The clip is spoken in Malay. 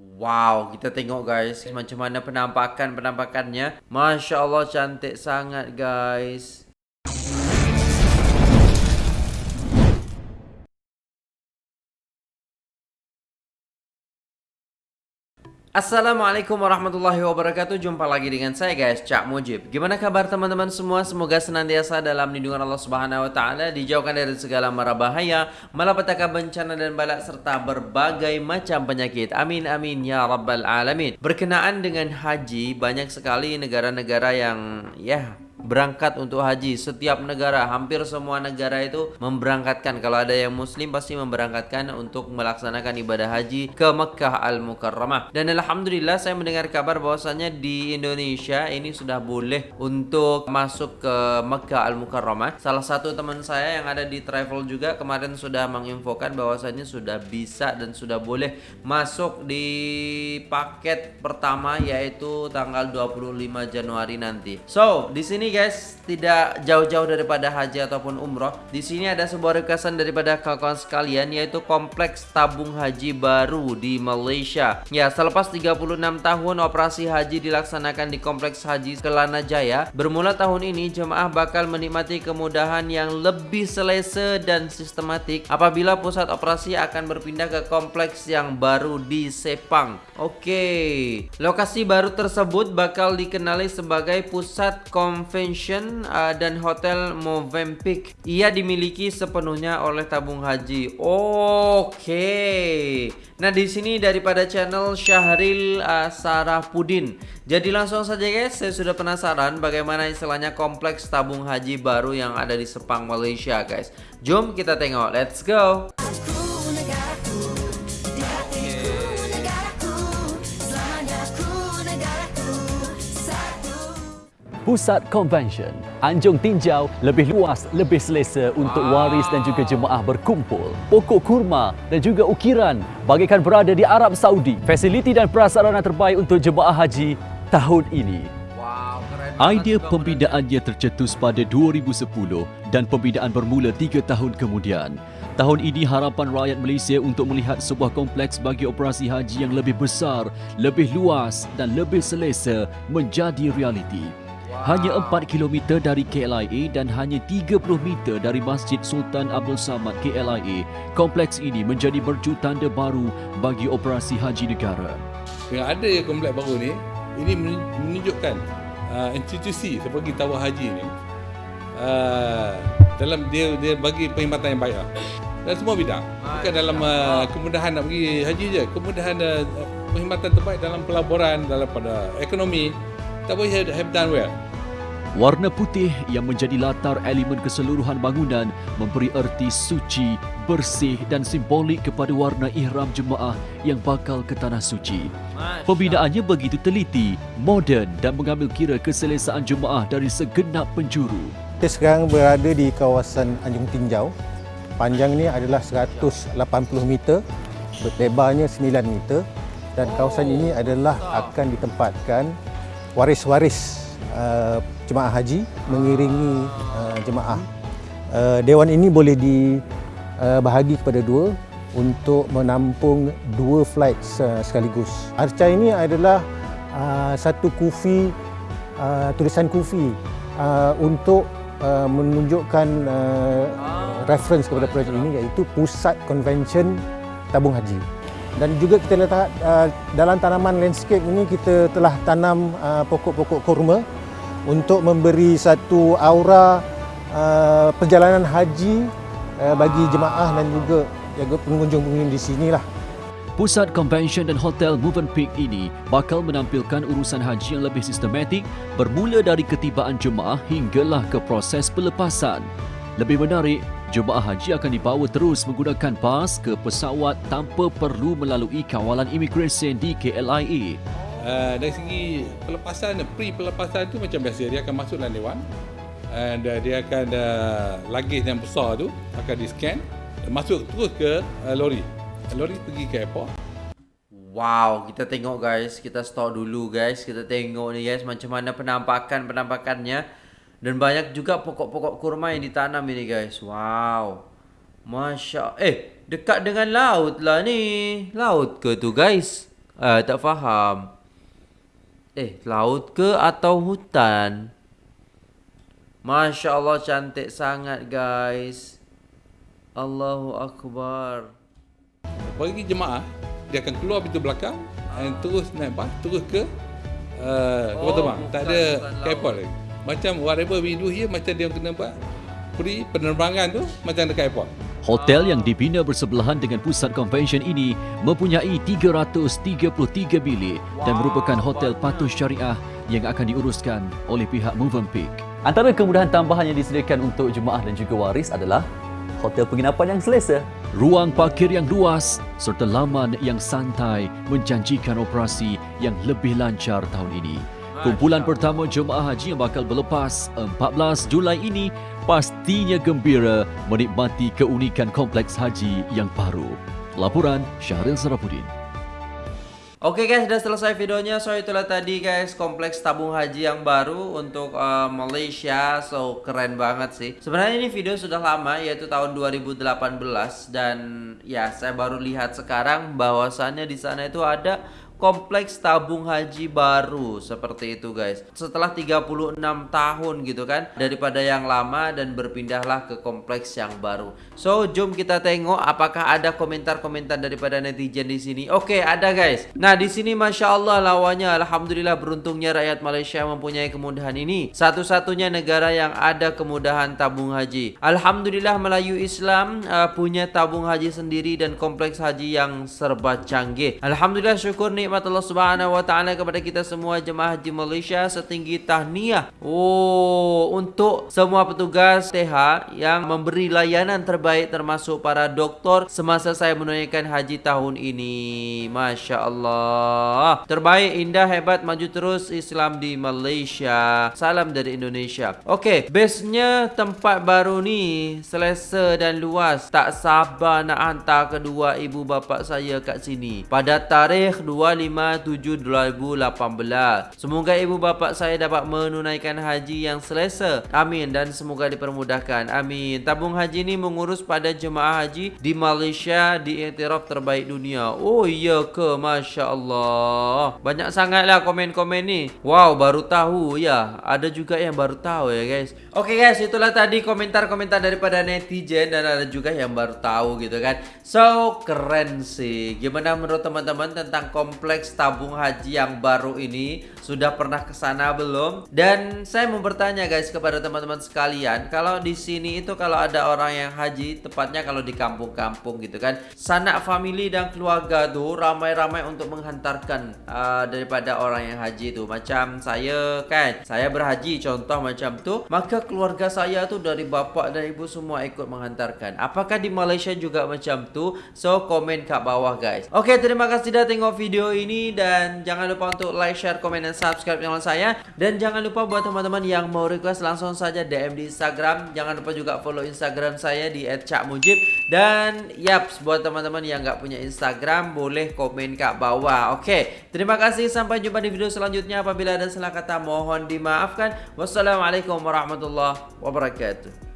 Wow, kita tengok guys macam mana penampakan-penampakannya. Masya Allah cantik sangat guys. Assalamualaikum warahmatullahi wabarakatuh. Jumpa lagi dengan saya guys Cak Mujib. Gimana kabar teman-teman semua? Semoga senantiasa dalam lindungan Allah Subhanahu Wa Taala Dijauhkan dari segala mara bahaya Malapetaka bencana dan balak Serta berbagai macam penyakit. Amin amin ya rabbal alamin. Berkenaan dengan haji Banyak sekali negara-negara yang Ya berangkat untuk haji. Setiap negara hampir semua negara itu memberangkatkan. Kalau ada yang muslim pasti memberangkatkan untuk melaksanakan ibadah haji ke Mekah Al-Mukarramah. Dan alhamdulillah saya mendengar kabar bahwasanya di Indonesia ini sudah boleh untuk masuk ke Mekah Al-Mukarramah. Salah satu teman saya yang ada di travel juga kemarin sudah menginfokan bahwasanya sudah bisa dan sudah boleh masuk di paket pertama yaitu tanggal 25 Januari nanti. So di sini guys, tidak jauh-jauh daripada haji ataupun umroh. Di sini ada sebuah requestan daripada kawan-kawan sekalian yaitu kompleks tabung haji baru di Malaysia. Ya, selepas 36 tahun operasi haji dilaksanakan di kompleks haji Kelana Jaya, bermula tahun ini jemaah bakal menikmati kemudahan yang lebih selesa dan sistematik apabila pusat operasi akan berpindah ke kompleks yang baru di Sepang. Okey. Lokasi baru tersebut bakal dikenali sebagai pusat konvensi Convention uh, dan Hotel Movenpick. Ia dimiliki sepenuhnya oleh tabung haji. Okey. Nah, di sini daripada channel Syahril uh, Sarah Pudin. Jadi langsung saja guys, saya sudah penasaran bagaimana istilahnya kompleks tabung haji baru yang ada di Sepang, Malaysia guys. Jom kita tengok. Let's go. Pusat Convention Anjung Tinjau lebih luas, lebih selesa untuk waris dan juga jemaah berkumpul. Pokok kurma dan juga ukiran bagaikan berada di Arab Saudi. Fasiliti dan prasarana terbaik untuk jemaah haji tahun ini. Idea pembinaannya tercetus pada 2010 dan pembinaan bermula tiga tahun kemudian. Tahun ini harapan rakyat Malaysia untuk melihat sebuah kompleks bagi operasi haji yang lebih besar, lebih luas dan lebih selesa menjadi realiti. Hanya 4 km dari KLIA dan hanya 30 meter dari Masjid Sultan Abdul Samad KLIA, kompleks ini menjadi mercu tanda baru bagi operasi haji negara. Dengan ada kompleks baru ni, ini menunjukkan uh, institusi seperti Tawar Haji ni uh, dalam dia dia bagi perkhidmatan yang baik lah. Dan semua bidang. Bukan dalam uh, kemudahan nak pergi haji je, kemudahan uh, perkhidmatan terbaik dalam pelaburan, dalam pada ekonomi. Tak boleh have done well. Warna putih yang menjadi latar elemen keseluruhan bangunan memberi erti suci, bersih dan simbolik kepada warna ihram jemaah yang bakal ke tanah suci. Pembinaannya begitu teliti, moden dan mengambil kira keselesaan jemaah dari segenap penjuru. Kita sekarang berada di kawasan Anjung Tinjau. Panjang ini adalah 180 meter, lebarnya 9 meter dan kawasan ini adalah akan ditempatkan waris-waris uh, jemaah haji mengiringi uh, jemaah. Uh, dewan ini boleh dibahagi uh, kepada dua untuk menampung dua flight uh, sekaligus. Arca ini adalah uh, satu kufi uh, tulisan kufi uh, untuk uh, menunjukkan uh, reference kepada projek ini iaitu Pusat Convention Tabung Haji dan juga kita letak uh, dalam tanaman landscape ini kita telah tanam uh, pokok-pokok kurma untuk memberi satu aura uh, perjalanan haji uh, bagi jemaah dan juga pengunjung-pengunjung di sinilah. Pusat Convention dan Hotel Movenpick ini bakal menampilkan urusan haji yang lebih sistematik bermula dari ketibaan jemaah hinggalah ke proses pelepasan. Lebih menarik, jemaah haji akan dibawa terus menggunakan bas ke pesawat tanpa perlu melalui kawalan imigresen di KLIA. Uh, dari segi pelepasan, pre-pelepasan tu macam biasa, dia akan masuk dalam dewan. And uh, dia akan uh, luggage yang besar tu akan di scan masuk terus ke uh, lori. Lori pergi ke airport. Wow, kita tengok guys, kita stop dulu guys, kita tengok ni guys macam mana penampakan penampakannya dan banyak juga pokok-pokok kurma yang ditanam ini guys. Wow. Masya Eh, dekat dengan laut lah ni. Laut ke tu guys? Eh, tak faham. Eh, laut ke atau hutan? Masya Allah cantik sangat guys. Allahu Akbar. Bagi jemaah, dia akan keluar pintu belakang dan terus naik bas, terus ke uh, Oh, terbang. Tak bukan- ada bukan laut. kapal lagi. Macam whatever we do here, macam dia kena buat free penerbangan tu macam dekat airport. Hotel yang dibina bersebelahan dengan pusat convention ini mempunyai 333 bilik dan merupakan hotel patuh syariah yang akan diuruskan oleh pihak Movenpick. Antara kemudahan tambahan yang disediakan untuk jemaah dan juga waris adalah hotel penginapan yang selesa. Ruang parkir yang luas serta laman yang santai menjanjikan operasi yang lebih lancar tahun ini. Kumpulan pertama jemaah haji yang bakal berlepas 14 Julai ini pastinya gembira menikmati keunikan kompleks haji yang baru. Laporan Syahril Sarapudin. Oke guys, sudah selesai videonya. So itulah tadi guys kompleks tabung haji yang baru untuk uh, Malaysia. So keren banget sih. Sebenarnya ini video sudah lama yaitu tahun 2018 dan ya saya baru lihat sekarang bahwasannya di sana itu ada kompleks tabung haji baru seperti itu guys. Setelah 36 tahun gitu kan daripada yang lama dan berpindahlah ke kompleks yang baru. So, jom kita tengok apakah ada komentar-komentar daripada netizen di sini. Oke, ada guys. Nah, di sini masya Allah lawannya alhamdulillah beruntungnya rakyat Malaysia mempunyai kemudahan ini. Satu-satunya negara yang ada kemudahan tabung haji. Alhamdulillah Melayu Islam uh, punya tabung haji sendiri dan kompleks haji yang serba canggih. Alhamdulillah syukur nikmat Allah Subhanahu wa taala kepada kita semua jemaah haji Malaysia setinggi tahniah. Oh, untuk semua petugas TH yang memberi layanan terbaik termasuk para doktor semasa saya menunaikan haji tahun ini. Masya Allah. Terbaik, indah, hebat, maju terus Islam di Malaysia. Salam dari Indonesia. Okey, base-nya tempat baru ni selesa dan luas. Tak sabar nak hantar kedua ibu bapa saya kat sini. Pada tarikh 25/7/2018. Semoga ibu bapa saya dapat menunaikan haji yang selesa. Amin dan semoga dipermudahkan. Amin. Tabung haji ni mengurus pada jemaah haji di Malaysia diiktiraf terbaik dunia. Oh iya ke? Masya Allah. Banyak sangatlah komen-komen ni. Wow, baru tahu ya. Ada juga yang baru tahu ya guys. Oke guys, itulah tadi komentar-komentar daripada netizen dan ada juga yang baru tahu gitu kan. So, keren sih. Gimana menurut teman-teman tentang kompleks tabung haji yang baru ini? Sudah pernah ke sana belum? Dan saya mau bertanya guys kepada teman-teman sekalian, kalau di sini itu kalau ada orang yang haji, tepatnya kalau di kampung-kampung gitu kan, sanak family dan keluarga tuh ramai-ramai untuk menghantarkan uh, daripada orang yang haji itu. Macam saya kan, saya berhaji contoh macam tu, maka keluarga saya tuh dari bapak dan ibu semua ikut menghantarkan. Apakah di Malaysia juga macam tu? So komen kat bawah guys. Oke, terima kasih sudah tengok video ini dan jangan lupa untuk like, share, komen dan subscribe channel saya dan jangan lupa buat teman-teman yang mau request langsung saja DM di Instagram. Jangan lupa juga follow Instagram saya di @cakmujib dan yaps buat teman-teman yang nggak punya Instagram boleh komen kat bawah. Oke, terima kasih sampai jumpa di video selanjutnya. Apabila ada salah kata mohon dimaafkan. Wassalamualaikum warahmatullahi wabarakatuh.